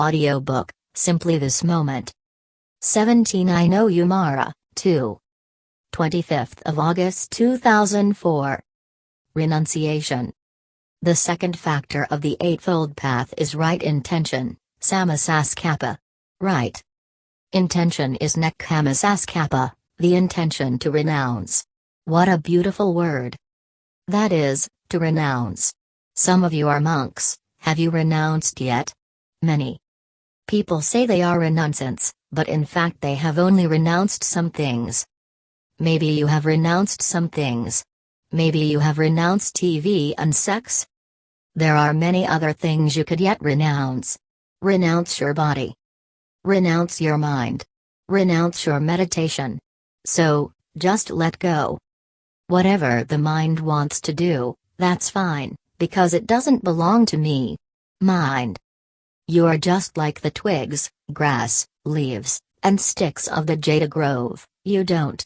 Audiobook, Simply This Moment. 17 I Know oh You Mara, 2. 25th of August 2004. Renunciation. The second factor of the Eightfold Path is right intention, Sammasankappa. Right. Intention is Nekkhammasankappa, the intention to renounce. What a beautiful word. That is, to renounce. Some of you are monks, have you renounced yet? Many. People say they are renunciants, but in fact they have only renounced some things. Maybe you have renounced some things. Maybe you have renounced TV and sex. There are many other things you could yet renounce. Renounce your body. Renounce your mind. Renounce your meditation. So, just let go. Whatever the mind wants to do, that's fine, because it doesn't belong to me. Mind. You are just like the twigs, grass, leaves, and sticks of the Jeta Grove, you don't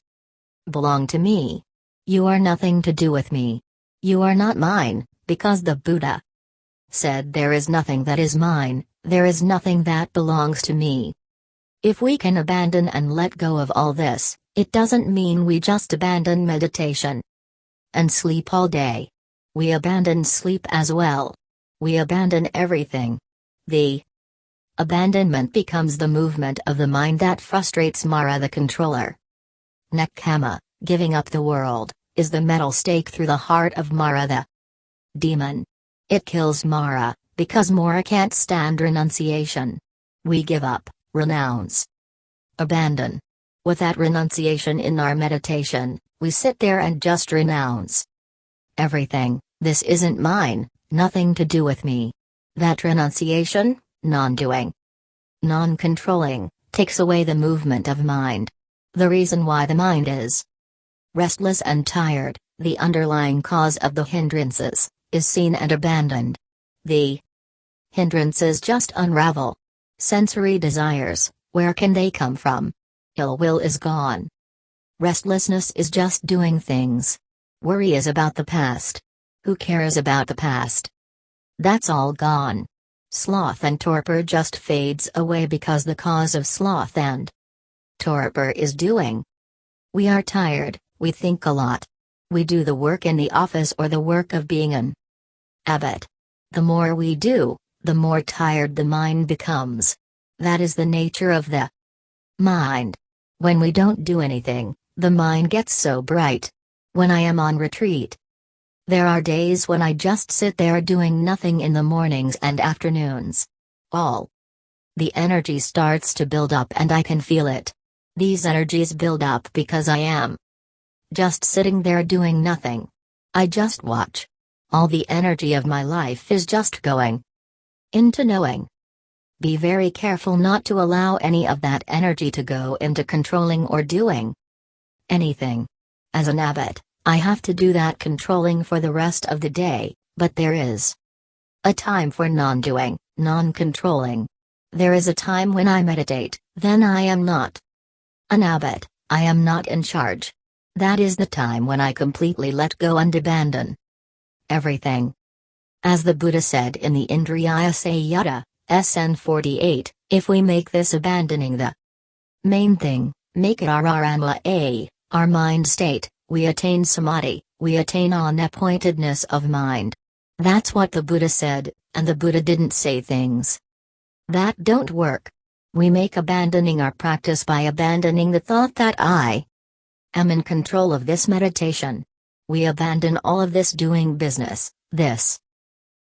belong to me. You are nothing to do with me. You are not mine, because the Buddha said there is nothing that is mine, there is nothing that belongs to me. If we can abandon and let go of all this, it doesn't mean we just abandon meditation and sleep all day. We abandon sleep as well. We abandon everything. The abandonment becomes the movement of the mind that frustrates Mara the controller. Nekkhamma, giving up the world, is the metal stake through the heart of Mara the demon. It kills Mara, because Mara can't stand renunciation. We give up, renounce, abandon. With that renunciation in our meditation, we sit there and just renounce everything, this isn't mine, nothing to do with me. That renunciation, non doing, non controlling, takes away the movement of mind. The reason why the mind is restless and tired, the underlying cause of the hindrances, is seen and abandoned. The hindrances just unravel. Sensory desires, where can they come from? Ill will is gone. Restlessness is just doing things. Worry is about the past. Who cares about the past? That's all gone. Sloth and torpor just fades away because the cause of sloth and torpor is doing. We are tired, we think a lot. We do the work in the office or the work of being an abbot. The more we do, the more tired the mind becomes. That is the nature of the mind. When we don't do anything, the mind gets so bright. When I am on retreat, there are days when I just sit there doing nothing in the mornings and afternoons. All the energy starts to build up and I can feel it. These energies build up because I am just sitting there doing nothing. I just watch. All the energy of my life is just going into knowing. Be very careful not to allow any of that energy to go into controlling or doing anything. As an abbot, I have to do that controlling for the rest of the day, but there is a time for non doing, non controlling. There is a time when I meditate, then I am not an abbot, I am not in charge. That is the time when I completely let go and abandon everything. As the Buddha said in the Indriya Samyutta, SN 48, if we make this abandoning the main thing, make it our arama a, our mind state, we attain samadhi, we attain unappointedness of mind. That's what the Buddha said, and the Buddha didn't say things that don't work. We make abandoning our practice by abandoning the thought that I am in control of this meditation. We abandon all of this doing business, this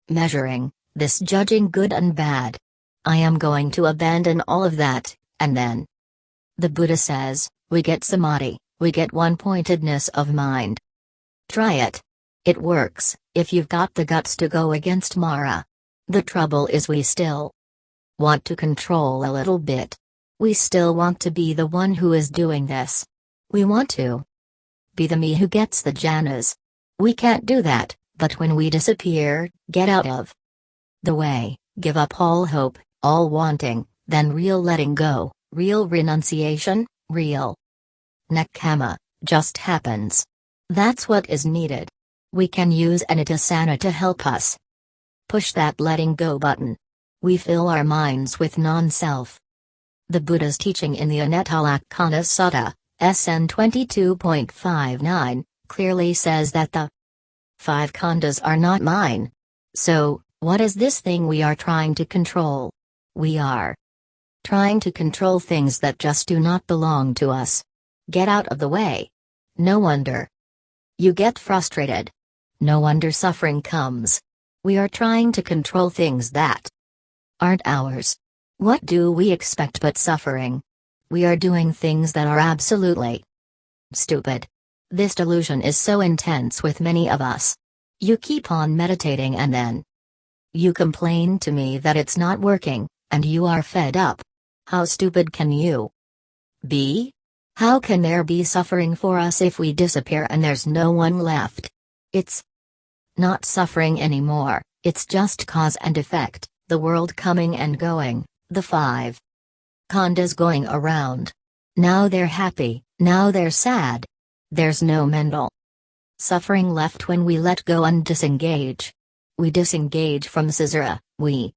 measuring, this judging good and bad. I am going to abandon all of that, and then. The Buddha says, we get samadhi, we get one pointedness of mind. Try it. It works, if you've got the guts to go against Mara. The trouble is, we still want to control a little bit. We still want to be the one who is doing this. We want to be the me who gets the Jhanas. We can't do that, but when we disappear, get out of the way, give up all hope, all wanting, then real letting go, real renunciation, real nekkhamma, just happens. That's what is needed. We can use anitasana to help us push that letting go button. We fill our minds with non self. The Buddha's teaching in the Anattalakkhana Sutta, SN 22.59, clearly says that the five khandhas are not mine. So, what is this thing we are trying to control? We are trying to control things that just do not belong to us. Get out of the way. No wonder. You get frustrated. No wonder suffering comes. We are trying to control things that aren't ours. What do we expect but suffering? We are doing things that are absolutely stupid. This delusion is so intense with many of us. You keep on meditating and then you complain to me that it's not working, and you are fed up. How stupid can you be? How can there be suffering for us if we disappear and there's no one left? It's not suffering anymore, it's just cause and effect, the world coming and going, the five khandhas going around. Now they're happy, now they're sad. There's no mental suffering left when we let go and disengage. We disengage from Caesura, we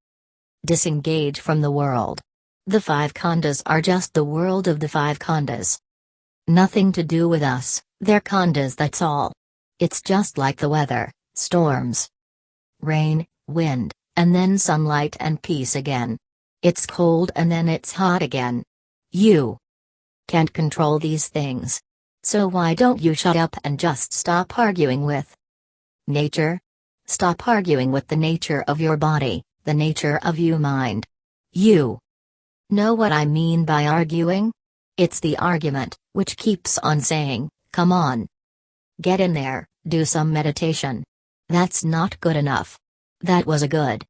disengage from the world. The five khandhas are just the world of the five khandhas. Nothing to do with us, they're khandhas that's all. It's just like the weather, storms, rain, wind, and then sunlight and peace again. It's cold and then it's hot again. You can't control these things. So why don't you shut up and just stop arguing with nature? Stop arguing with the nature of your body, the nature of you mind. You Know what I mean by arguing? It's the argument, which keeps on saying, come on. Get in there, do some meditation. That's not good enough. That was a good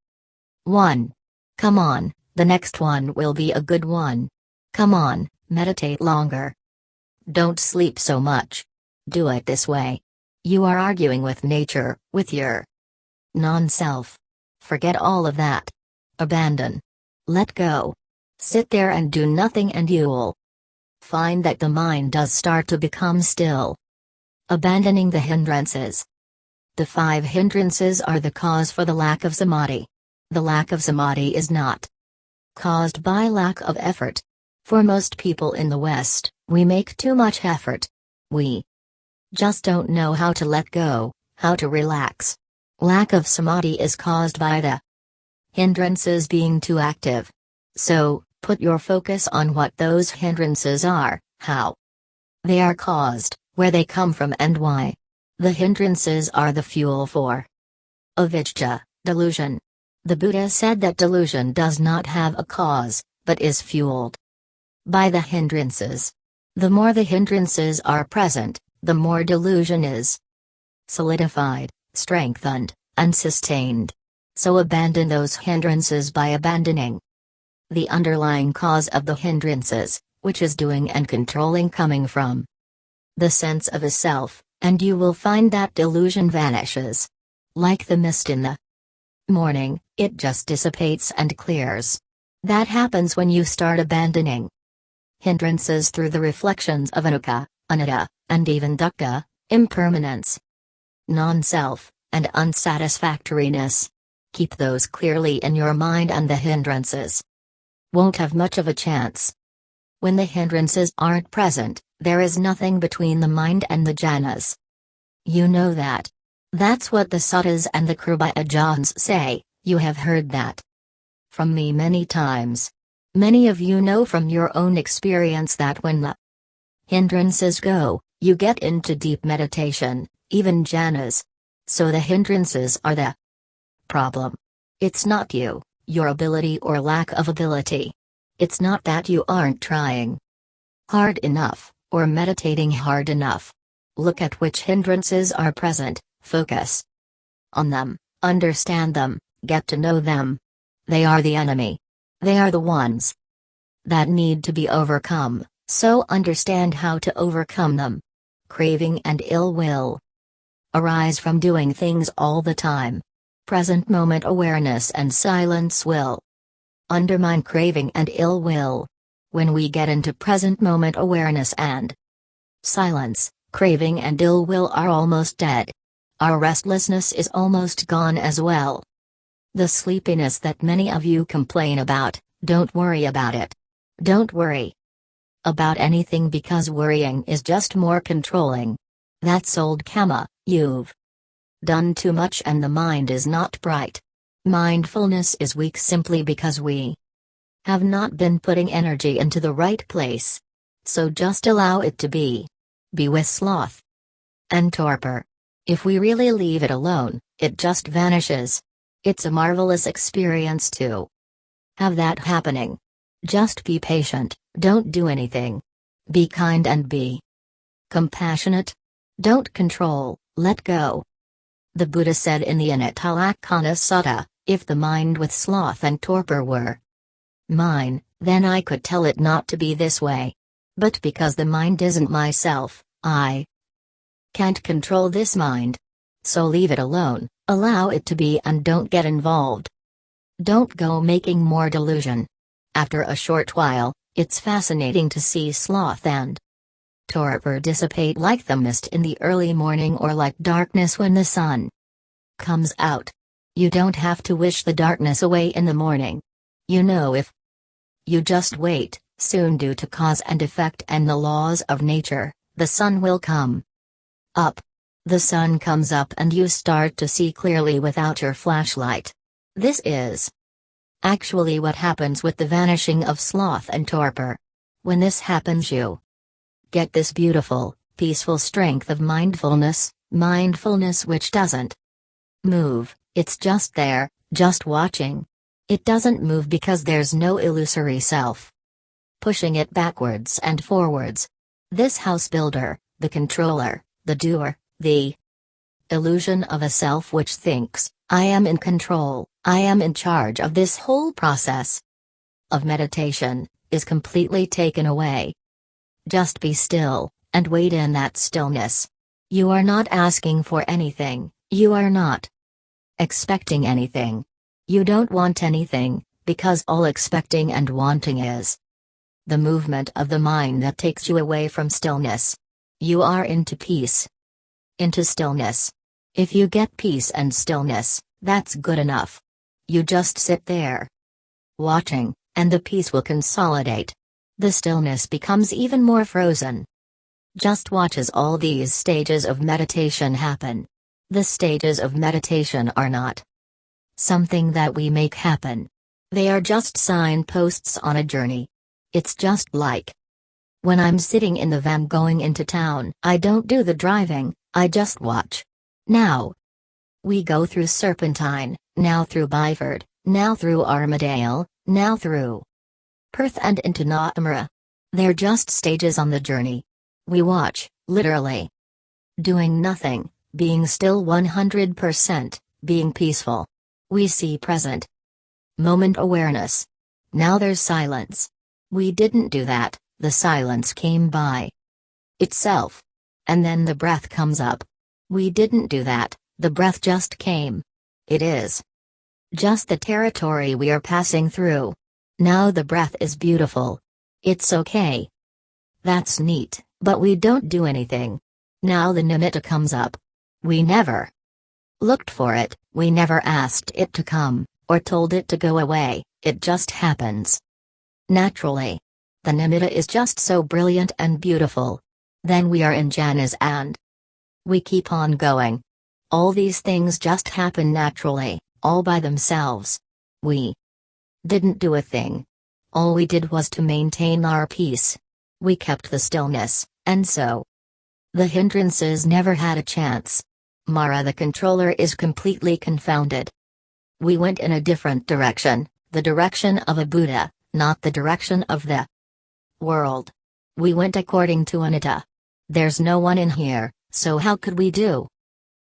one. Come on, the next one will be a good one. Come on, meditate longer. Don't sleep so much. Do it this way. You are arguing with nature, with your non self. Forget all of that. Abandon. Let go. Sit there and do nothing and you'll find that the mind does start to become still. Abandoning the hindrances. The five hindrances are the cause for the lack of samadhi. The lack of samadhi is not caused by lack of effort. For most people in the West, we make too much effort. We just don't know how to let go, how to relax. Lack of samadhi is caused by the hindrances being too active. So, Put your focus on what those hindrances are, how they are caused, where they come from, and why. The hindrances are the fuel for avijja, delusion. The Buddha said that delusion does not have a cause, but is fueled by the hindrances. The more the hindrances are present, the more delusion is solidified, strengthened, and sustained. So abandon those hindrances by abandoning the underlying cause of the hindrances, which is doing and controlling coming from the sense of a self, and you will find that delusion vanishes. Like the mist in the morning, it just dissipates and clears. That happens when you start abandoning hindrances through the reflections of anicca, anatta, and even dukkha, impermanence, non self, and unsatisfactoriness. Keep those clearly in your mind and the hindrances won't have much of a chance. When the hindrances aren't present, there is nothing between the mind and the jhanas. You know that. That's what the suttas and the Kripa say, you have heard that. From me many times. Many of you know from your own experience that when the hindrances go, you get into deep meditation, even jhanas. So the hindrances are the problem. It's not you your ability or lack of ability. It's not that you aren't trying hard enough, or meditating hard enough. Look at which hindrances are present, focus on them, understand them, get to know them. They are the enemy. They are the ones that need to be overcome, so understand how to overcome them. Craving and ill will arise from doing things all the time, present moment awareness and silence will undermine craving and ill will. When we get into present moment awareness and silence, craving and ill will are almost dead. Our restlessness is almost gone as well. The sleepiness that many of you complain about, don't worry about it. Don't worry about anything because worrying is just more controlling. That's old kamma, you've done too much and the mind is not bright. Mindfulness is weak simply because we have not been putting energy into the right place. So just allow it to be. Be with sloth and torpor. If we really leave it alone, it just vanishes. It's a marvelous experience too. Have that happening. Just be patient, don't do anything. Be kind and be compassionate. Don't control, let go. The Buddha said in the Anattalakkhana Sutta, if the mind with sloth and torpor were mine, then I could tell it not to be this way. But because the mind isn't myself, I can't control this mind. So leave it alone, allow it to be and don't get involved. Don't go making more delusion. After a short while, it's fascinating to see sloth and torpor dissipate like the mist in the early morning or like darkness when the sun comes out. You don't have to wish the darkness away in the morning. You know if you just wait, soon due to cause and effect and the laws of nature, the sun will come up. The sun comes up and you start to see clearly without your flashlight. This is actually what happens with the vanishing of sloth and torpor. When this happens, you get this beautiful, peaceful strength of mindfulness, mindfulness which doesn't move, it's just there, just watching. It doesn't move because there's no illusory self pushing it backwards and forwards. This house builder, the controller, the doer, the illusion of a self which thinks, I am in control, I am in charge of this whole process of meditation, is completely taken away. Just be still, and wait in that stillness. You are not asking for anything, you are not expecting anything. You don't want anything, because all expecting and wanting is the movement of the mind that takes you away from stillness. You are into peace, into stillness. If you get peace and stillness, that's good enough. You just sit there, watching, and the peace will consolidate. The stillness becomes even more frozen. Just watch as all these stages of meditation happen. The stages of meditation are not something that we make happen. They are just signposts on a journey. It's just like when I'm sitting in the van going into town, I don't do the driving, I just watch. Now we go through Serpentine, now through Byford, now through Armadale, now through Perth and into Nottingham. They're just stages on the journey. We watch, literally. Doing nothing, being still 100%, being peaceful. We see present moment awareness. Now there's silence. We didn't do that, the silence came by itself. And then the breath comes up. We didn't do that, the breath just came. It is just the territory we are passing through. Now the breath is beautiful. It's okay. That's neat, but we don't do anything. Now the nimitta comes up. We never looked for it, we never asked it to come, or told it to go away, it just happens. Naturally. The nimitta is just so brilliant and beautiful. Then we are in jhanas and we keep on going. All these things just happen naturally, all by themselves. We didn't do a thing. All we did was to maintain our peace. We kept the stillness, and so the hindrances never had a chance. Mara the controller is completely confounded. We went in a different direction, the direction of a Buddha, not the direction of the world. We went according to anatta. There's no one in here, so how could we do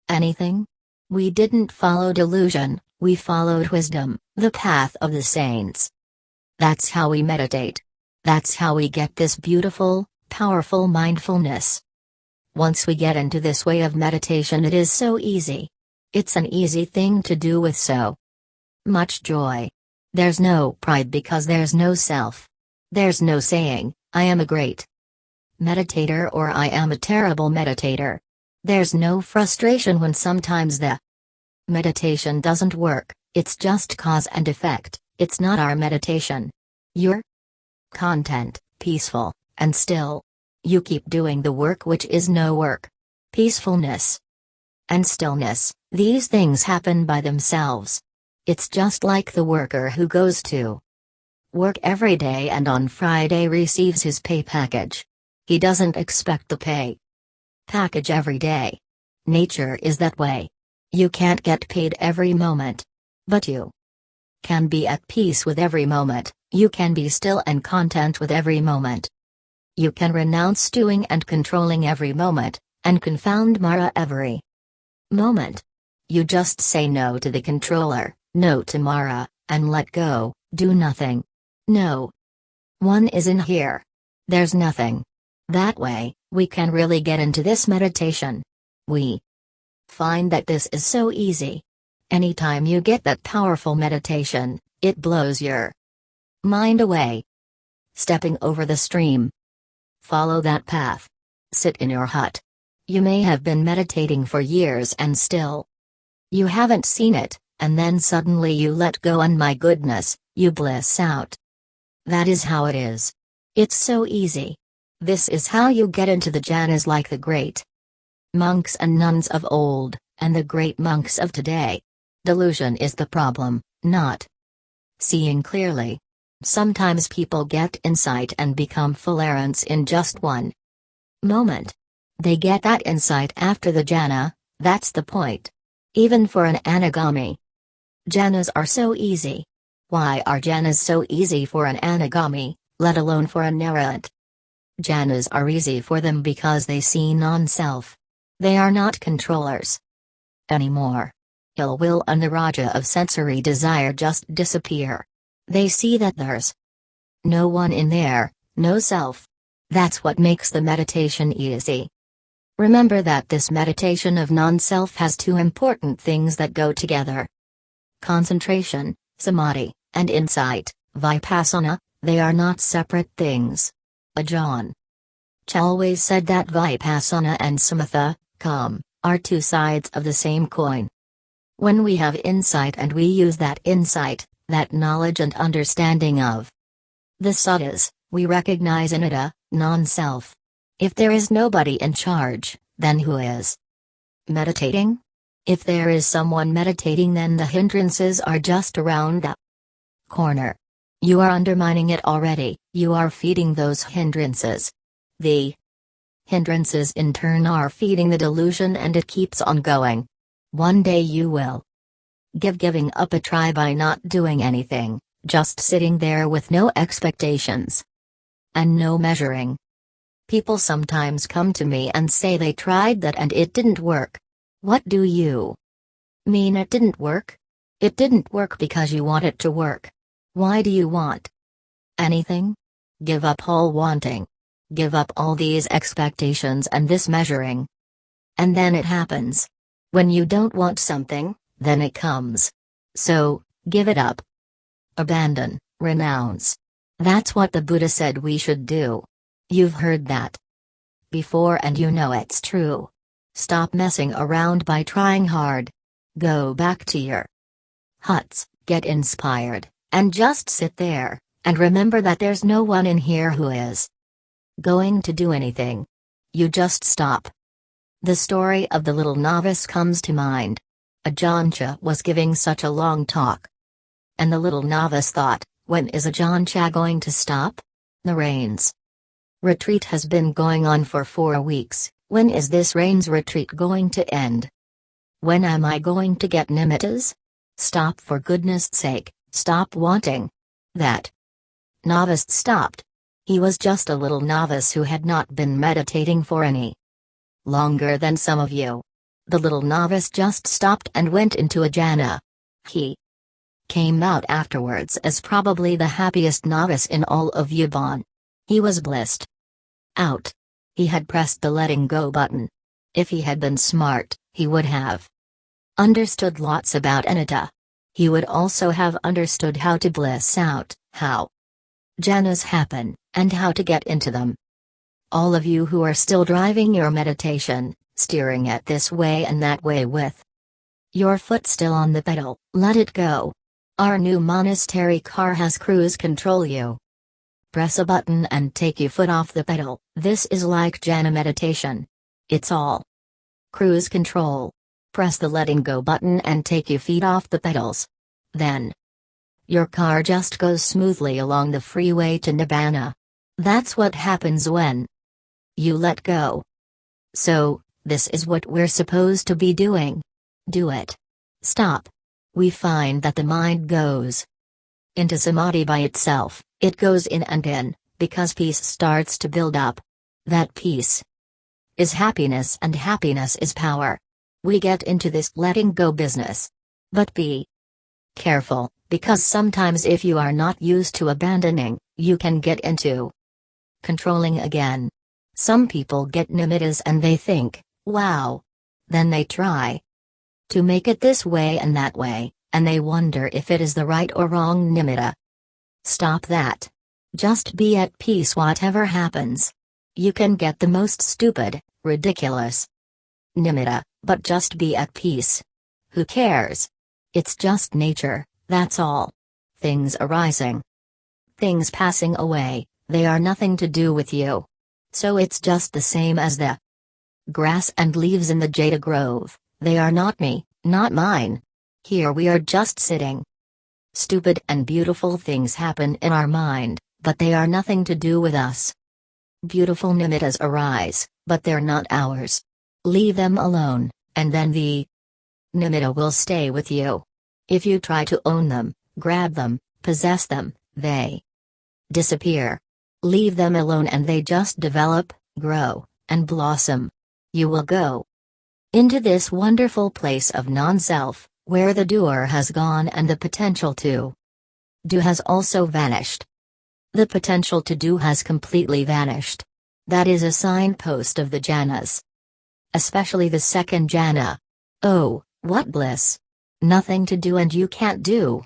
anything? We didn't follow delusion, we followed wisdom, the path of the saints. That's how we meditate. That's how we get this beautiful, powerful mindfulness. Once we get into this way of meditation, it is so easy. It's an easy thing to do with so much joy. There's no pride because there's no self. There's no saying, I am a great meditator or I am a terrible meditator. There's no frustration when sometimes the meditation doesn't work, It's just cause and effect, it's not our meditation. Your content, peaceful, and still. You keep doing the work which is no work. Peacefulness and stillness, these things happen by themselves. It's just like the worker who goes to work every day and on Friday receives his pay package. He doesn't expect the pay package every day. Nature is that way. You can't get paid every moment. But you can be at peace with every moment, you can be still and content with every moment. You can renounce doing and controlling every moment, and confound Mara every moment. You just say no to the controller, no to Mara, and let go, do nothing. No. One is in here. There's nothing. That way, we can really get into this meditation. We find that this is so easy. Anytime you get that powerful meditation, it blows your mind away. Stepping over the stream. Follow that path. Sit in your hut. You may have been meditating for years and still you haven't seen it, and then suddenly you let go and my goodness, you bliss out. That is how it is. It's so easy. This is how you get into the jhanas like the great monks and nuns of old, and the great monks of today. Delusion is the problem, not seeing clearly. Sometimes people get insight and become full arahants in just one moment. They get that insight after the jhana, that's the point. Even for an anagami. Jhanas are so easy. Why are jhanas so easy for an anagami, let alone for an arahant? Jhanas are easy for them because they see non-self. They are not controllers anymore ill will and the raja of sensory desire just disappear. They see that there's no one in there, no self. That's what makes the meditation easy. Remember that this meditation of non self has two important things that go together concentration, samadhi, and insight, vipassana, they are not separate things. Ajahn Chah always said that vipassana and samatha, calm, are two sides of the same coin. When we have insight and we use that insight, that knowledge and understanding of the suttas, we recognize anatta, non-self. If there is nobody in charge, then who is meditating? If there is someone meditating then the hindrances are just around the corner. You are undermining it already, you are feeding those hindrances. The hindrances in turn are feeding the delusion and it keeps on going. One day you will give giving up a try by not doing anything, just sitting there with no expectations and no measuring. People sometimes come to me and say they tried that and it didn't work. What do you mean it didn't work? It didn't work because you want it to work. Why do you want anything? Give up all wanting. Give up all these expectations and this measuring. And then it happens. When you don't want something, then it comes. So, give it up. Abandon, renounce. That's what the Buddha said we should do. You've heard that before and you know it's true. Stop messing around by trying hard. Go back to your huts, get inspired, and just sit there, and remember that there's no one in here who is going to do anything. You just stop. The story of the little novice comes to mind. Ajahn Chah was giving such a long talk. And the little novice thought, when is Ajahn Chah going to stop? The rains. Retreat has been going on for four weeks, when is this rains retreat going to end? When am I going to get nimittas? Stop for goodness sake, stop wanting. That. Novice stopped. He was just a little novice who had not been meditating for any Longer than some of you. The little novice just stopped and went into a jhana. He came out afterwards as probably the happiest novice in all of Yabon. He was blissed out. He had pressed the letting go button. If he had been smart, he would have understood lots about anatta. He would also have understood how to bliss out, how jhanas happen, and how to get into them. All of you who are still driving your meditation, steering it this way and that way with Your foot still on the pedal, let it go. Our new monastery car has cruise control you. Press a button and take your foot off the pedal, this is like jhana meditation. It's all. Cruise control. Press the letting go button and take your feet off the pedals. Then. Your car just goes smoothly along the freeway to Nibbana. That's what happens when you let go. So, this is what we're supposed to be doing. Do it. Stop. We find that the mind goes into samadhi by itself, it goes in and in, because peace starts to build up. That peace is happiness and happiness is power. We get into this letting go business. But be careful, because sometimes if you are not used to abandoning, you can get into controlling again. Some people get nimittas and they think, wow. Then they try to make it this way and that way, and they wonder if it is the right or wrong nimitta. Stop that. Just be at peace whatever happens. You can get the most stupid, ridiculous nimitta, but just be at peace. Who cares? It's just nature, that's all. Things arising. Things passing away, they are nothing to do with you. So it's just the same as the grass and leaves in the Jeta Grove, they are not me, not mine. Here we are just sitting. Stupid and beautiful things happen in our mind, but they are nothing to do with us. Beautiful nimittas arise, but they're not ours. Leave them alone, and then the nimitta will stay with you. If you try to own them, grab them, possess them, they disappear. Leave them alone and they just develop, grow, and blossom. You will go into this wonderful place of non self, where the doer has gone and the potential to do has also vanished. The potential to do has completely vanished. That is a signpost of the jhanas. Especially the second jhana. Oh, what bliss! Nothing to do and you can't do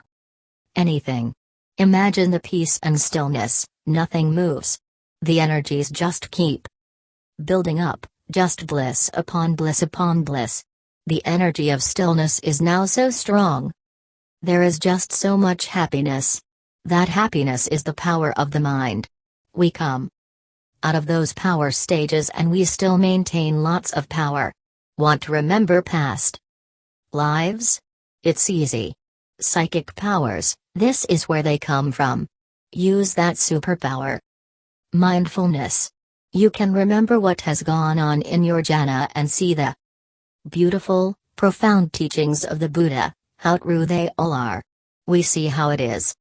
anything. Imagine the peace and stillness, nothing moves. The energies just keep building up, just bliss upon bliss upon bliss. The energy of stillness is now so strong. There is just so much happiness. That happiness is the power of the mind. We come out of those power stages and we still maintain lots of power. Want to remember past lives? It's easy. Psychic powers, this is where they come from. Use that superpower. Mindfulness. You can remember what has gone on in your jhana and see the beautiful, profound teachings of the Buddha, how true they all are. We see how it is.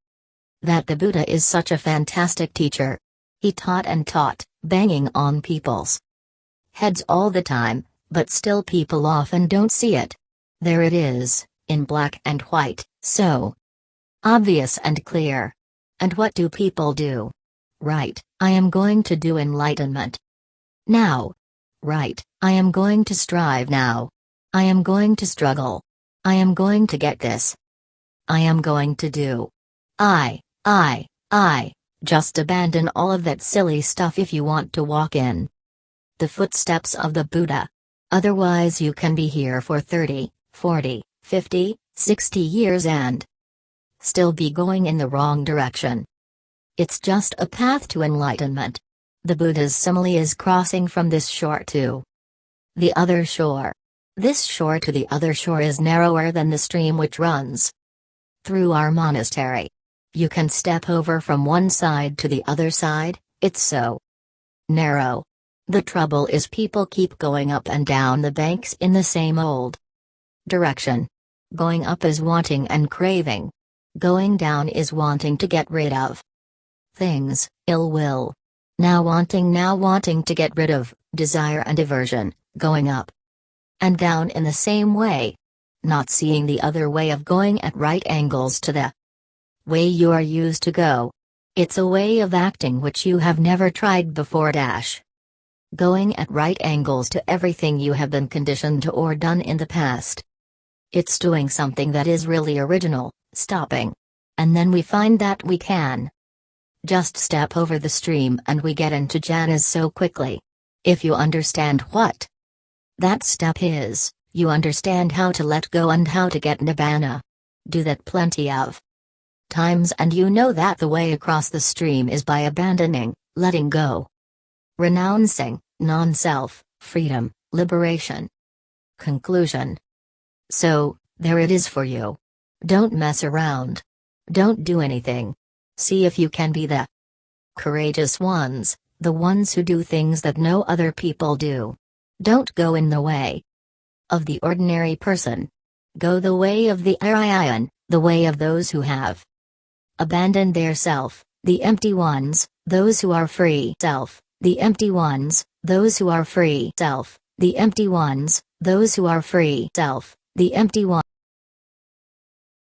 That the Buddha is such a fantastic teacher. He taught and taught, banging on people's heads all the time, but still people often don't see it. There it is, in black and white, so obvious and clear. And what do people do? Right, I am going to do enlightenment. Now. Right, I am going to strive now. I am going to struggle. I am going to get this. I am going to do. I, I, I, just abandon all of that silly stuff if you want to walk in the footsteps of the Buddha. Otherwise, you can be here for 30, 40, 50, 60 years and still be going in the wrong direction. It's just a path to enlightenment. The Buddha's simile is crossing from this shore to the other shore. This shore to the other shore is narrower than the stream which runs through our monastery. You can step over from one side to the other side, it's so narrow. The trouble is people keep going up and down the banks in the same old direction. Going up is wanting and craving. Going down is wanting to get rid of things, ill will. Now wanting, now wanting to get rid of desire and aversion, going up and down in the same way. Not seeing the other way of going at right angles to the way you are used to go. It's a way of acting which you have never tried before. Dash. Going at right angles to everything you have been conditioned to or done in the past. It's doing something that is really original, stopping. And then we find that we can just step over the stream and we get into jhanas so quickly. If you understand what that step is, You understand how to let go and how to get nibbana. Do that plenty of times and you know that the way across the stream is by abandoning, letting go, renouncing, non self, freedom, liberation. Conclusion. So, there it is for you. Don't mess around. Don't do anything. See if you can be the courageous ones, the ones who do things that no other people do. Don't go in the way of the ordinary person. Go the way of the Aryan, the way of those who have abandoned their self, the empty ones, those who are free self, the empty ones, those who are free self, the empty ones, those who are free self, the empty one.